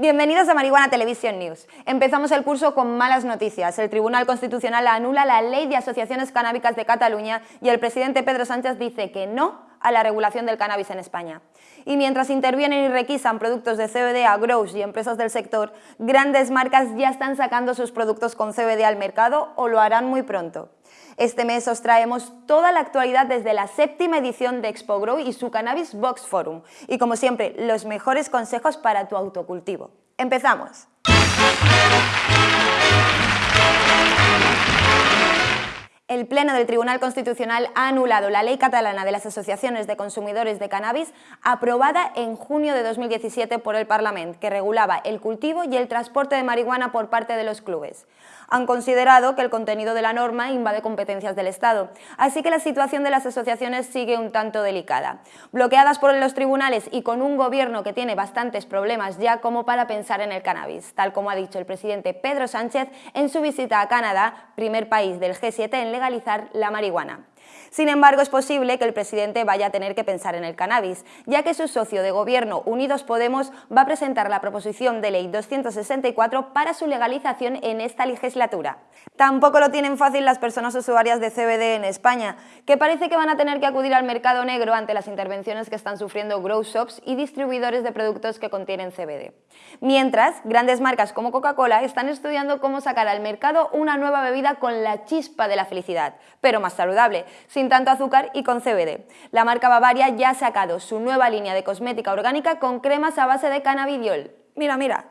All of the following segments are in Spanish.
Bienvenidos a Marihuana Television News. Empezamos el curso con malas noticias. El Tribunal Constitucional anula la Ley de Asociaciones Canábicas de Cataluña y el presidente Pedro Sánchez dice que no a la regulación del cannabis en España. Y mientras intervienen y requisan productos de CBD a grows y empresas del sector, grandes marcas ya están sacando sus productos con CBD al mercado o lo harán muy pronto. Este mes os traemos toda la actualidad desde la séptima edición de Expo Grow y su Cannabis Box Forum. Y como siempre, los mejores consejos para tu autocultivo. ¡Empezamos! El Pleno del Tribunal Constitucional ha anulado la Ley Catalana de las Asociaciones de Consumidores de Cannabis aprobada en junio de 2017 por el Parlamento, que regulaba el cultivo y el transporte de marihuana por parte de los clubes han considerado que el contenido de la norma invade competencias del Estado, así que la situación de las asociaciones sigue un tanto delicada. Bloqueadas por los tribunales y con un gobierno que tiene bastantes problemas ya como para pensar en el cannabis, tal como ha dicho el presidente Pedro Sánchez en su visita a Canadá, primer país del G7 en legalizar la marihuana. Sin embargo, es posible que el presidente vaya a tener que pensar en el cannabis, ya que su socio de gobierno, Unidos Podemos, va a presentar la proposición de ley 264 para su legalización en esta legislatura. Tampoco lo tienen fácil las personas usuarias de CBD en España, que parece que van a tener que acudir al mercado negro ante las intervenciones que están sufriendo grow shops y distribuidores de productos que contienen CBD. Mientras, grandes marcas como Coca-Cola están estudiando cómo sacar al mercado una nueva bebida con la chispa de la felicidad, pero más saludable, sin tanto azúcar y con CBD. La marca Bavaria ya ha sacado su nueva línea de cosmética orgánica con cremas a base de cannabidiol. Mira, mira,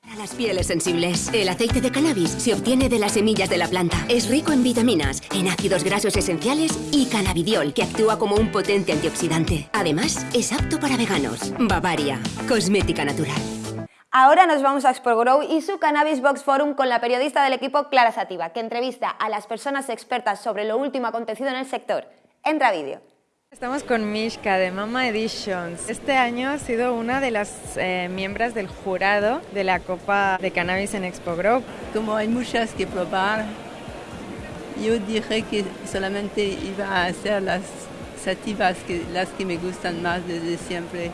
para las pieles sensibles, el aceite de cannabis se obtiene de las semillas de la planta. Es rico en vitaminas, en ácidos grasos esenciales y cannabidiol, que actúa como un potente antioxidante. Además, es apto para veganos. Bavaria, cosmética natural. Ahora nos vamos a Expo Grow y su Cannabis Box Forum con la periodista del equipo Clara Sativa, que entrevista a las personas expertas sobre lo último acontecido en el sector. Entra vídeo. Estamos con Mishka de Mama Editions. Este año ha sido una de las eh, miembros del jurado de la Copa de Cannabis en Expo Grow. Como hay muchas que probar, yo dije que solamente iba a hacer las sativas, que, las que me gustan más desde siempre.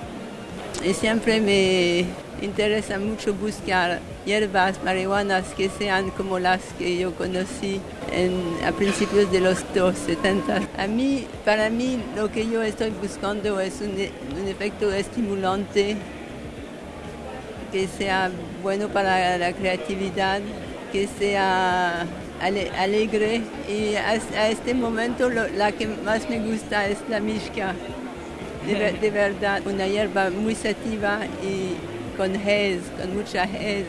Y siempre me interesa mucho buscar hierbas marihuanas que sean como las que yo conocí a principios de los 70. A mí, para mí, lo que yo estoy buscando es un, efecto estimulante que sea bueno para la creatividad, que sea alegre y a, este momento la que más me gusta es la mishka de, verdad, una hierba muy sativa y con hez, con mucha hez.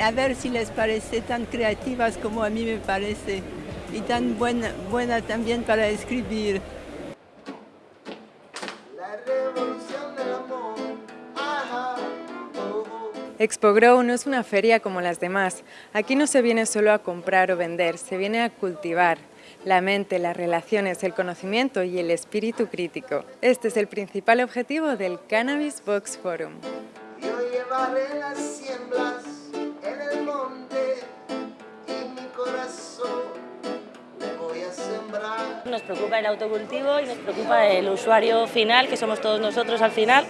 A ver si les parece tan creativas como a mí me parece y tan buena, buena también para escribir. Expo Grow no es una feria como las demás. Aquí no se viene solo a comprar o vender, se viene a cultivar, la mente, las relaciones, el conocimiento y el espíritu crítico. Este es el principal objetivo del Cannabis Box Forum. Nos preocupa el autocultivo y nos preocupa el usuario final, que somos todos nosotros al final,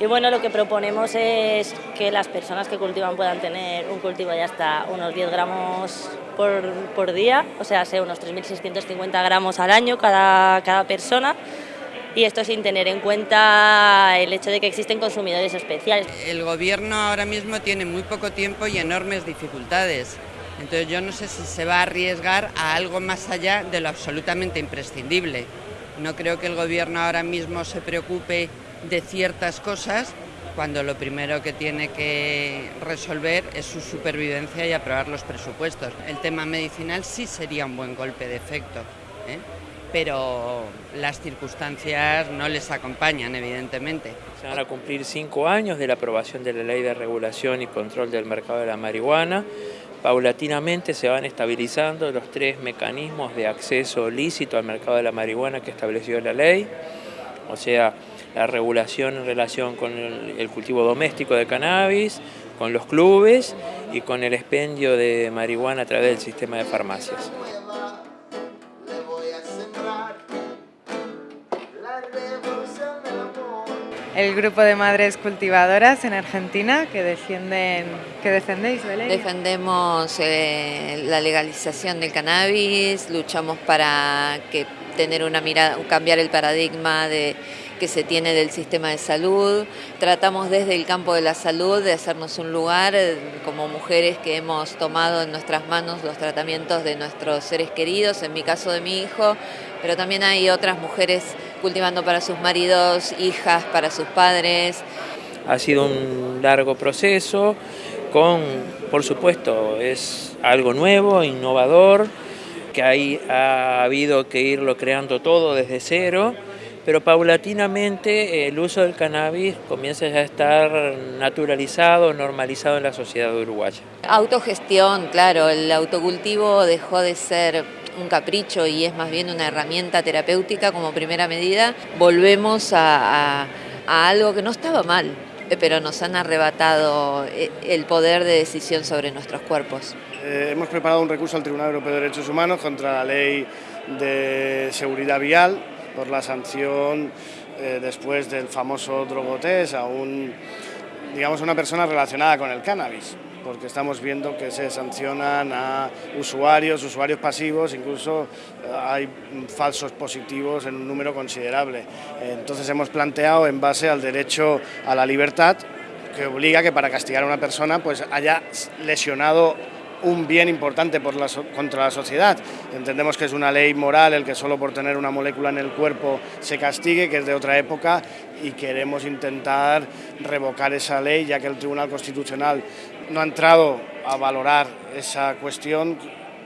y bueno, lo que proponemos es que las personas que cultivan puedan tener un cultivo de hasta unos 10 gramos por, por día, o sea, sea unos 3.650 gramos al año cada, cada persona, y esto sin tener en cuenta el hecho de que existen consumidores especiales. El gobierno ahora mismo tiene muy poco tiempo y enormes dificultades. Entonces yo no sé si se va a arriesgar a algo más allá de lo absolutamente imprescindible. No creo que el gobierno ahora mismo se preocupe de ciertas cosas cuando lo primero que tiene que resolver es su supervivencia y aprobar los presupuestos. El tema medicinal sí sería un buen golpe de efecto, ¿eh? pero las circunstancias no les acompañan, evidentemente. Se van a cumplir cinco años de la aprobación de la Ley de Regulación y Control del Mercado de la Marihuana. Paulatinamente se van estabilizando los tres mecanismos de acceso lícito al mercado de la marihuana que estableció la ley, o sea, la regulación en relación con el, cultivo doméstico de cannabis, con los clubes y con el expendio de marihuana a través del sistema de farmacias. El grupo de madres cultivadoras en Argentina que defienden, que defendéis, Belén. Defendemos eh, la legalización del cannabis, luchamos para que tener una mirada, cambiar el paradigma de que se tiene del sistema de salud. Tratamos desde el campo de la salud de hacernos un lugar eh, como mujeres que hemos tomado en nuestras manos los tratamientos de nuestros seres queridos, en mi caso de mi hijo, pero también hay otras mujeres cultivando para sus maridos, hijas, para sus padres. Ha sido un largo proceso con, por supuesto, es algo nuevo, innovador, que hay, ha habido que irlo creando todo desde cero, pero paulatinamente el uso del cannabis comienza ya a estar naturalizado, normalizado en la sociedad uruguaya. Autogestión, claro, el autocultivo dejó de ser un capricho y es más bien una herramienta terapéutica como primera medida. Volvemos a, algo que no estaba mal, pero nos han arrebatado eh, el poder de decisión sobre nuestros cuerpos. Eh, hemos preparado un recurso al Tribunal Europeo de Derechos Humanos contra la ley de seguridad vial por la sanción eh, después del famoso drogotest a un, digamos, una persona relacionada con el cannabis porque estamos viendo que se sancionan a usuarios, usuarios pasivos, incluso hay falsos positivos en un número considerable. Entonces hemos planteado en base al derecho a la libertad que obliga que para castigar a una persona pues haya lesionado un bien importante por la, contra la sociedad. Entendemos que es una ley moral el que solo por tener una molécula en el cuerpo se castigue, que es de otra época, y queremos intentar revocar esa ley, ya que el Tribunal Constitucional no ha entrado a valorar esa cuestión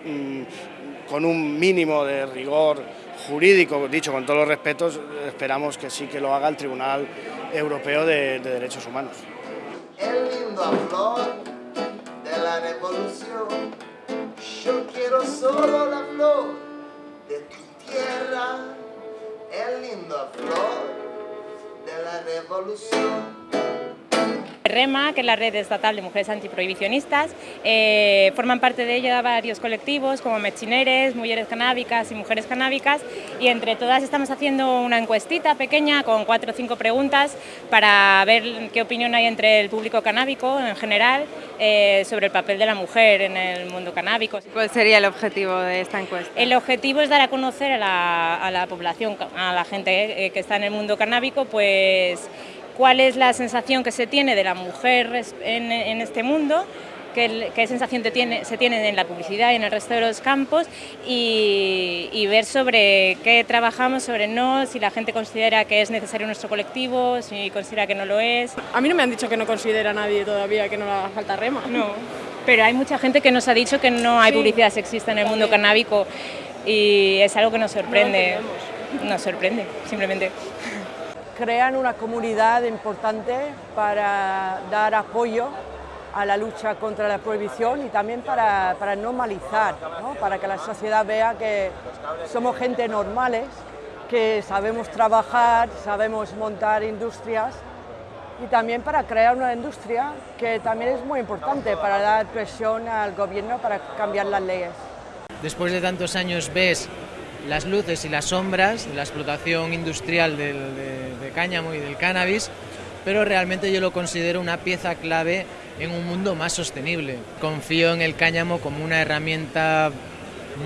mmm, con un mínimo de rigor jurídico, dicho con todos los respetos, esperamos que sí que lo haga el Tribunal Europeo de, de Derechos Humanos. El lindo flor de la revolución. Yo quiero solo la flor de tu tierra, el lindo flor de la revolución. REMA, que es la red estatal de mujeres antiprohibicionistas, eh, forman parte de ella varios colectivos como Mechineres, Mujeres Canábicas y Mujeres Canábicas y entre todas estamos haciendo una encuestita pequeña con cuatro o cinco preguntas para ver qué opinión hay entre el público canábico en general eh, sobre el papel de la mujer en el mundo canábico. ¿Cuál sería el objetivo de esta encuesta? El objetivo es dar a conocer a la, a la población, a la gente eh, que está en el mundo canábico, pues cuál es la sensación que se tiene de la mujer en, en este mundo, qué, qué sensación te tiene, se tiene en la publicidad y en el resto de los campos y, y, ver sobre qué trabajamos, sobre no, si la gente considera que es necesario nuestro colectivo, si considera que no lo es. A mí no me han dicho que no considera nadie todavía que no le haga falta rema. No, pero hay mucha gente que nos ha dicho que no hay sí. publicidad sexista en el mundo canábico y es algo que nos sorprende. No nos sorprende, simplemente crean una comunidad importante para dar apoyo a la lucha contra la prohibición y también para, para normalizar, ¿no? para que la sociedad vea que somos gente normales, que sabemos trabajar, sabemos montar industrias y también para crear una industria que también es muy importante para dar presión al gobierno para cambiar las leyes. Después de tantos años ves las luces y las sombras de la explotación industrial del, de, de cáñamo y del cannabis, pero realmente yo lo considero una pieza clave en un mundo más sostenible. Confío en el cáñamo como una herramienta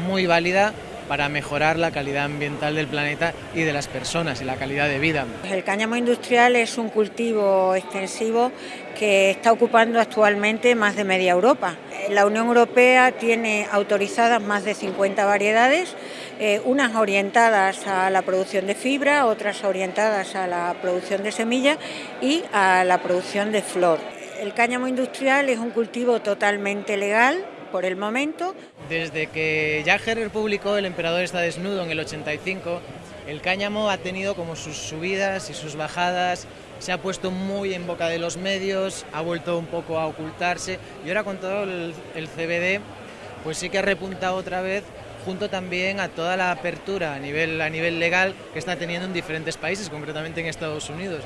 muy válida para mejorar la calidad ambiental del planeta y de las personas y la calidad de vida. El cáñamo industrial es un cultivo extensivo que está ocupando actualmente más de media Europa. La Unión Europea tiene autorizadas más de 50 variedades, eh, unas orientadas a la producción de fibra, otras orientadas a la producción de semilla y a la producción de flor. El cáñamo industrial es un cultivo totalmente legal, por el momento. Desde que Jack Herrer publicó El emperador está desnudo en el 85, el cáñamo ha tenido como sus subidas y sus bajadas, se ha puesto muy en boca de los medios, ha vuelto un poco a ocultarse y ahora con todo el, CBD pues sí que ha repuntado otra vez junto también a toda la apertura a nivel, a nivel legal que está teniendo en diferentes países, concretamente en Estados Unidos.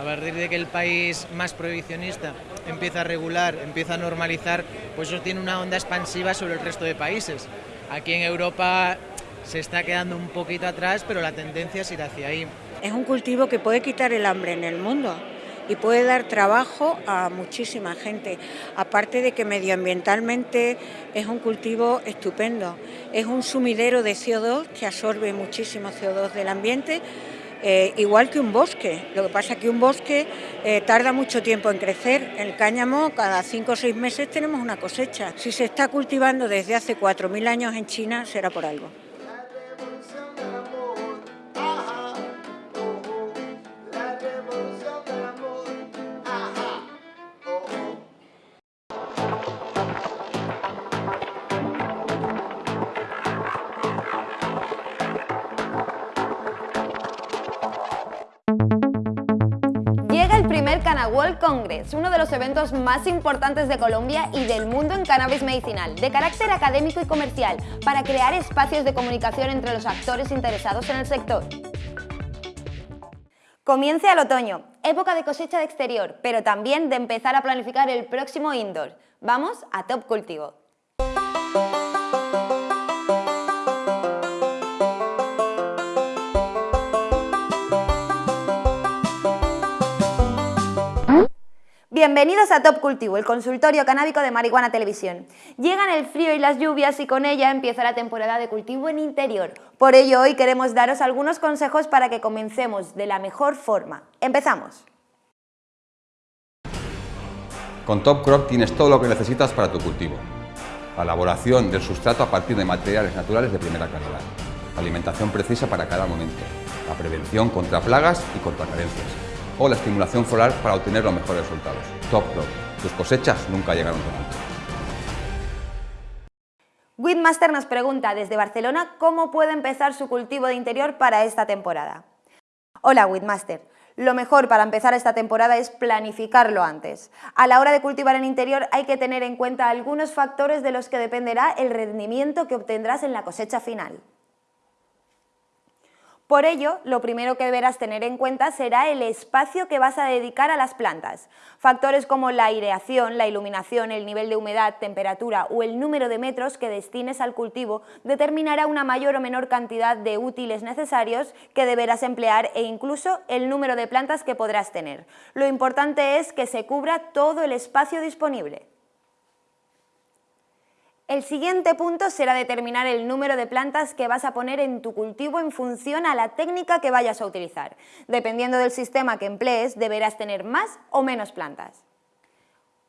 A partir de que el país más prohibicionista empieza a regular, empieza a normalizar, pues eso tiene una onda expansiva sobre el resto de países. Aquí en Europa se está quedando un poquito atrás, pero la tendencia es ir hacia ahí. Es un cultivo que puede quitar el hambre en el mundo y puede dar trabajo a muchísima gente. Aparte de que medioambientalmente es un cultivo estupendo. Es un sumidero de CO2 que absorbe muchísimo CO2 del ambiente, eh, igual que un bosque. Lo que pasa es que un bosque eh, tarda mucho tiempo en crecer. El cáñamo, cada cinco o seis meses tenemos una cosecha. Si se está cultivando desde hace 4.000 años en China, será por algo. Congress, uno de los eventos más importantes de Colombia y del mundo en cannabis medicinal, de carácter académico y comercial, para crear espacios de comunicación entre los actores interesados en el sector. Comience al otoño, época de cosecha de exterior, pero también de empezar a planificar el próximo indoor. Vamos a Top Cultivo. Bienvenidos a Top Cultivo, el consultorio canábico de Marihuana Televisión. Llegan el frío y las lluvias y con ella empieza la temporada de cultivo en interior. Por ello hoy queremos daros algunos consejos para que comencemos de la mejor forma. ¡Empezamos! Con Top Crop tienes todo lo que necesitas para tu cultivo. La elaboración del sustrato a partir de materiales naturales de primera calidad. La alimentación precisa para cada momento. La prevención contra plagas y contra carencias o la estimulación floral para obtener los mejores resultados. Top Crop. Tus cosechas nunca llegaron tan alto. Whitmaster nos pregunta desde Barcelona cómo puede empezar su cultivo de interior para esta temporada. Hola Whitmaster, lo mejor para empezar esta temporada es planificarlo antes. A la hora de cultivar en interior hay que tener en cuenta algunos factores de los que dependerá el rendimiento que obtendrás en la cosecha final. Por ello, lo primero que deberás tener en cuenta será el espacio que vas a dedicar a las plantas. Factores como la aireación, la iluminación, el nivel de humedad, temperatura o el número de metros que destines al cultivo determinará una mayor o menor cantidad de útiles necesarios que deberás emplear e incluso el número de plantas que podrás tener. Lo importante es que se cubra todo el espacio disponible. El siguiente punto será determinar el número de plantas que vas a poner en tu cultivo en función a la técnica que vayas a utilizar. Dependiendo del sistema que emplees, deberás tener más o menos plantas.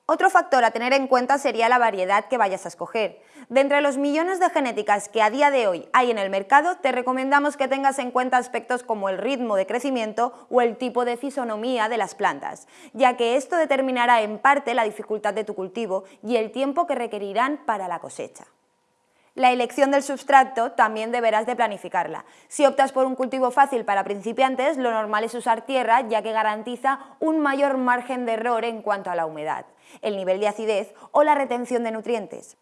Otro factor a tener en cuenta sería la variedad que vayas a escoger. De entre los millones de genéticas que a día de hoy hay en el mercado, te recomendamos que tengas en cuenta aspectos como el ritmo de crecimiento o el tipo de fisonomía de las plantas, ya que esto determinará en parte la dificultad de tu cultivo y el tiempo que requerirán para la cosecha. La elección del sustrato también deberás de planificarla. Si optas por un cultivo fácil para principiantes, lo normal es usar tierra ya que garantiza un mayor margen de error en cuanto a la humedad, el nivel de acidez o la retención de nutrientes.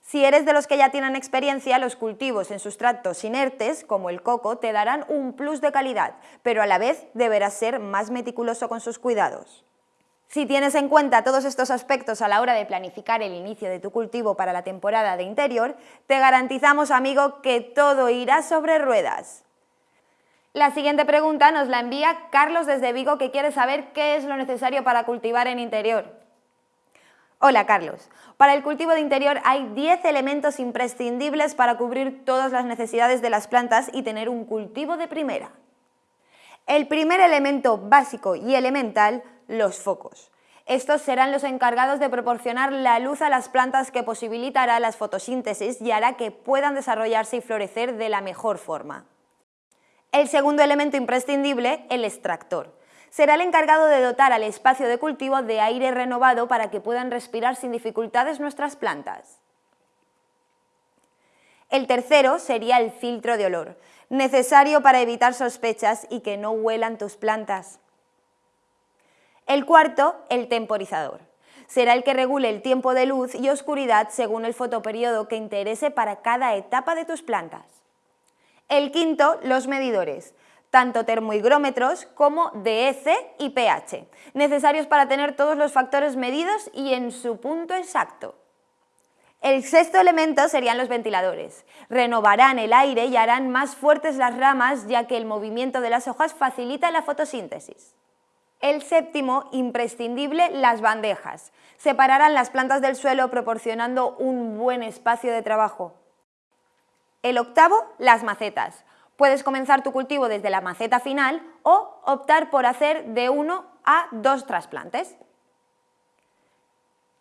Si eres de los que ya tienen experiencia, los cultivos en sustratos inertes, como el coco, te darán un plus de calidad, pero a la vez deberás ser más meticuloso con sus cuidados. Si tienes en cuenta todos estos aspectos a la hora de planificar el inicio de tu cultivo para la temporada de interior, te garantizamos, amigo, que todo irá sobre ruedas. La siguiente pregunta nos la envía Carlos desde Vigo que quiere saber qué es lo necesario para cultivar en interior. Hola Carlos, para el cultivo de interior hay 10 elementos imprescindibles para cubrir todas las necesidades de las plantas y tener un cultivo de primera. El primer elemento básico y elemental los focos. Estos serán los encargados de proporcionar la luz a las plantas que posibilitará las fotosíntesis y hará que puedan desarrollarse y florecer de la mejor forma. El segundo elemento imprescindible, el extractor. Será el encargado de dotar al espacio de cultivo de aire renovado para que puedan respirar sin dificultades nuestras plantas. El tercero sería el filtro de olor, necesario para evitar sospechas y que no huelan tus plantas. El cuarto, el temporizador. Será el que regule el tiempo de luz y oscuridad según el fotoperiodo que interese para cada etapa de tus plantas. El quinto, los medidores, tanto termohigrómetros como DEC y pH, necesarios para tener todos los factores medidos y en su punto exacto. El sexto elemento serían los ventiladores. Renovarán el aire y harán más fuertes las ramas ya que el movimiento de las hojas facilita la fotosíntesis. El séptimo, imprescindible, las bandejas. Separarán las plantas del suelo proporcionando un buen espacio de trabajo. El octavo, las macetas. Puedes comenzar tu cultivo desde la maceta final o optar por hacer de uno a dos trasplantes.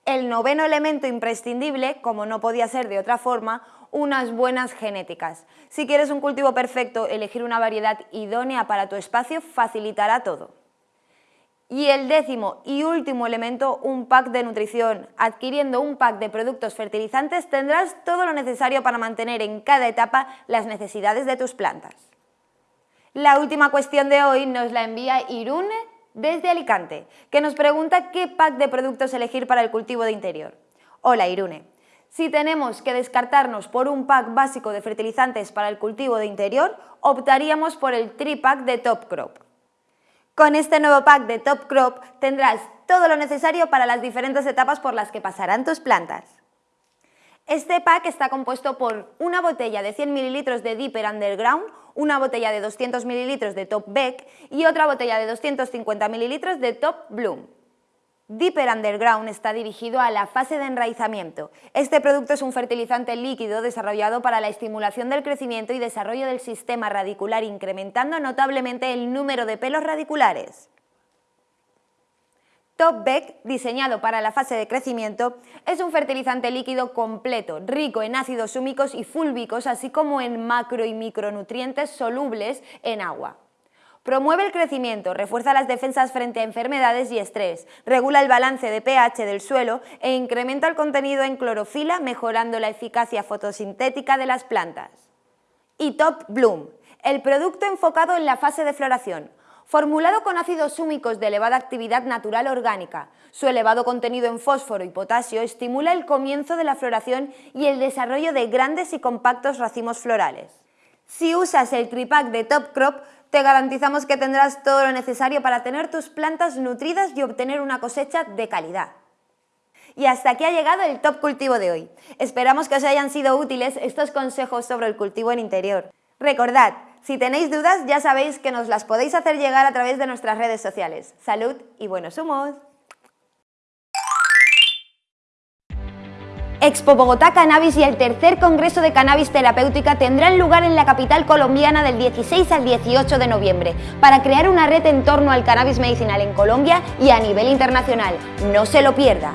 El noveno elemento imprescindible, como no podía ser de otra forma, unas buenas genéticas. Si quieres un cultivo perfecto, elegir una variedad idónea para tu espacio facilitará todo. Y el décimo y último elemento, un pack de nutrición. Adquiriendo un pack de productos fertilizantes tendrás todo lo necesario para mantener en cada etapa las necesidades de tus plantas. La última cuestión de hoy nos la envía Irune desde Alicante, que nos pregunta qué pack de productos elegir para el cultivo de interior. Hola Irune, si tenemos que descartarnos por un pack básico de fertilizantes para el cultivo de interior, optaríamos por el tripack de Top Crop. Con este nuevo pack de Top Crop tendrás todo lo necesario para las diferentes etapas por las que pasarán tus plantas. Este pack está compuesto por una botella de 100 ml de Deeper Underground, una botella de 200 ml de Top Beck y otra botella de 250 ml de Top Bloom. Deeper Underground está dirigido a la fase de enraizamiento. Este producto es un fertilizante líquido desarrollado para la estimulación del crecimiento y desarrollo del sistema radicular, incrementando notablemente el número de pelos radiculares. Top diseñado para la fase de crecimiento, es un fertilizante líquido completo, rico en ácidos húmicos y fúlbicos, así como en macro y micronutrientes solubles en agua. Promueve el crecimiento, refuerza las defensas frente a enfermedades y estrés, regula el balance de pH del suelo e incrementa el contenido en clorofila mejorando la eficacia fotosintética de las plantas. Y Top Bloom, el producto enfocado en la fase de floración, formulado con ácidos húmicos de elevada actividad natural orgánica. Su elevado contenido en fósforo y potasio estimula el comienzo de la floración y el desarrollo de grandes y compactos racimos florales. Si usas el tripack de Top Crop, te garantizamos que tendrás todo lo necesario para tener tus plantas nutridas y obtener una cosecha de calidad. Y hasta aquí ha llegado el top cultivo de hoy. Esperamos que os hayan sido útiles estos consejos sobre el cultivo en interior. Recordad, si tenéis dudas ya sabéis que nos las podéis hacer llegar a través de nuestras redes sociales. Salud y buenos humos. Expo Bogotá Cannabis y el tercer Congreso de Cannabis Terapéutica tendrán lugar en la capital colombiana del 16 al 18 de noviembre para crear una red en torno al cannabis medicinal en Colombia y a nivel internacional. No se lo pierda.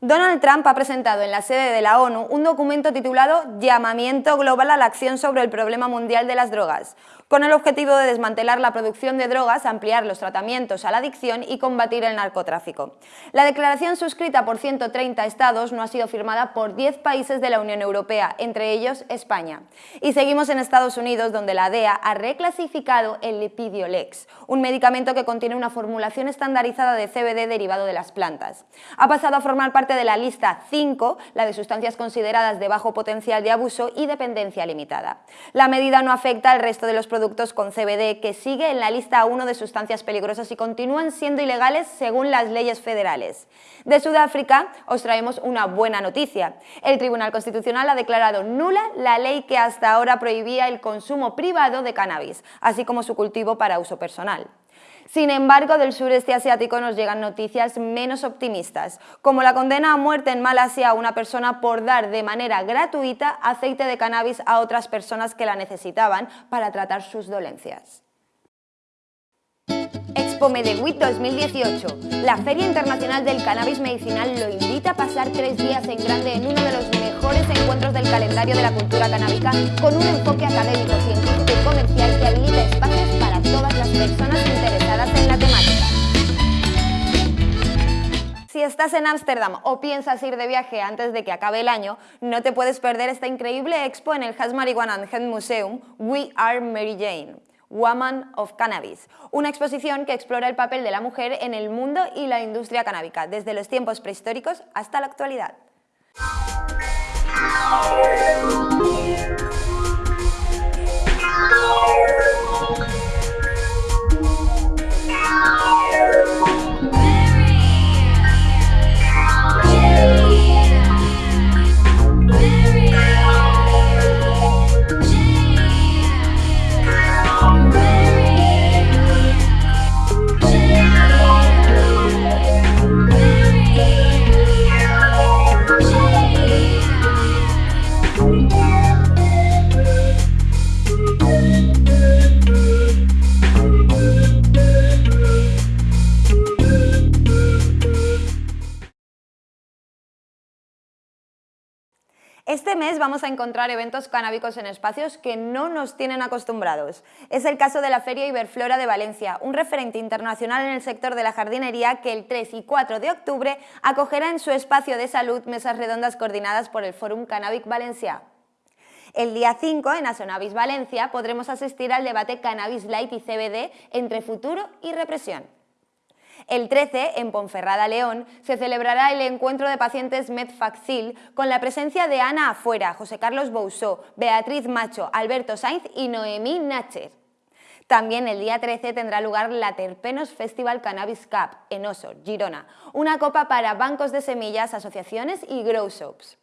Donald Trump ha presentado en la sede de la ONU un documento titulado Llamamiento Global a la Acción sobre el Problema Mundial de las Drogas, con el objetivo de desmantelar la producción de drogas, ampliar los tratamientos a la adicción y combatir el narcotráfico. La declaración suscrita por 130 estados no ha sido firmada por 10 países de la Unión Europea, entre ellos España. Y seguimos en Estados Unidos, donde la DEA ha reclasificado el Lipidiolex, un medicamento que contiene una formulación estandarizada de CBD derivado de las plantas. Ha pasado a formar parte de la lista 5, la de sustancias consideradas de bajo potencial de abuso y dependencia limitada. La medida no afecta al resto de los productos con CBD que sigue en la lista 1 de sustancias peligrosas y continúan siendo ilegales según las leyes federales. De Sudáfrica os traemos una buena noticia. El Tribunal Constitucional ha declarado nula la ley que hasta ahora prohibía el consumo privado de cannabis, así como su cultivo para uso personal. Sin embargo, del sureste asiático nos llegan noticias menos optimistas, como la condena a muerte en Malasia a una persona por dar de manera gratuita aceite de cannabis a otras personas que la necesitaban para tratar sus dolencias. Expo Medewit 2018. La Feria Internacional del Cannabis Medicinal lo invita a pasar tres días en grande en uno de los mejores encuentros del calendario de la cultura canábica con un enfoque académico, científico y comercial que habilita espacios para todas las personas interesadas en la temática. Si estás en Ámsterdam o piensas ir de viaje antes de que acabe el año, no te puedes perder esta increíble expo en el Has Marijuana and Head Museum We Are Mary Jane. Woman of Cannabis, una exposición que explora el papel de la mujer en el mundo y la industria canábica, desde los tiempos prehistóricos hasta la actualidad. Este mes vamos a encontrar eventos canábicos en espacios que no nos tienen acostumbrados. Es el caso de la Feria Iberflora de Valencia, un referente internacional en el sector de la jardinería que el 3 y 4 de octubre acogerá en su espacio de salud mesas redondas coordinadas por el Fórum Cannabic Valencia. El día 5, en Asonavis Valencia, podremos asistir al debate Cannabis Light y CBD entre futuro y represión. El 13, en Ponferrada, León, se celebrará el encuentro de pacientes Medfaxil con la presencia de Ana Afuera, José Carlos Bousó, Beatriz Macho, Alberto Sainz y Noemí Nacher. También el día 13 tendrá lugar la Terpenos Festival Cannabis Cup en Osor, Girona, una copa para bancos de semillas, asociaciones y grow shops.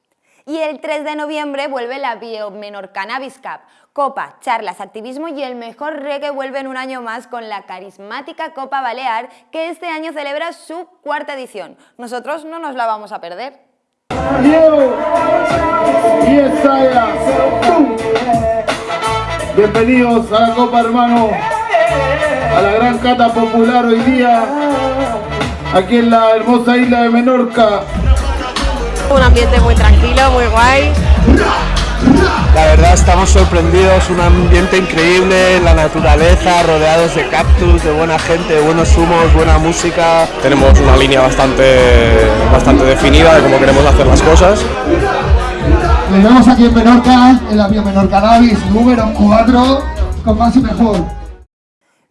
Y el 3 de noviembre vuelve la Biomenor Cannabis Cup. Copa, charlas, activismo y el mejor reggae vuelven un año más con la carismática Copa Balear que este año celebra su cuarta edición. Nosotros no nos la vamos a perder. Bienvenidos a la Copa Hermano, a la gran cata popular hoy día, aquí en la hermosa isla de Menorca. Un ambiente muy tranquilo, muy guay. La verdad estamos sorprendidos, un ambiente increíble, la naturaleza, rodeados de cactus, de buena gente, de buenos humos, buena música. Tenemos una línea bastante, bastante definida de cómo queremos hacer las cosas. Nos vemos aquí en Menorca, en la Biomenor Cannabis número 4, con más y mejor.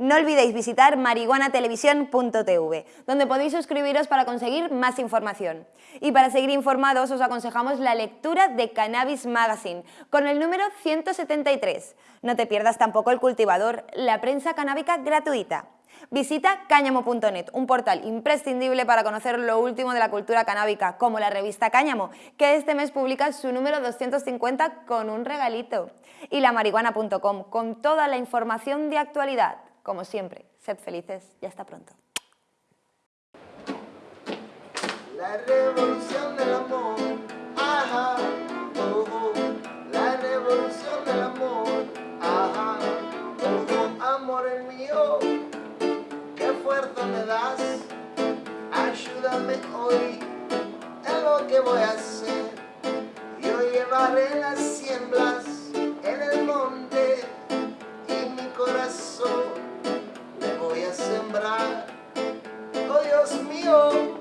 No olvidéis visitar marihuanatelevisión.tv, donde podéis suscribiros para conseguir más información. Y para seguir informados os aconsejamos la lectura de Cannabis Magazine, con el número 173. No te pierdas tampoco El Cultivador, la prensa canábica gratuita. Visita cáñamo.net, un portal imprescindible para conocer lo último de la cultura canábica, como la revista Cáñamo, que este mes publica su número 250 con un regalito. Y la marihuana.com, con toda la información de actualidad. Como siempre, sed felices y hasta pronto. La revolución del amor, ajá, oh, oh. la revolución del amor, ajá, oh, oh. amor el mío, qué fuerza me das, ayúdame hoy en lo que voy a hacer, yo llevaré las siembras en el monte y mi corazón oh Dios mío,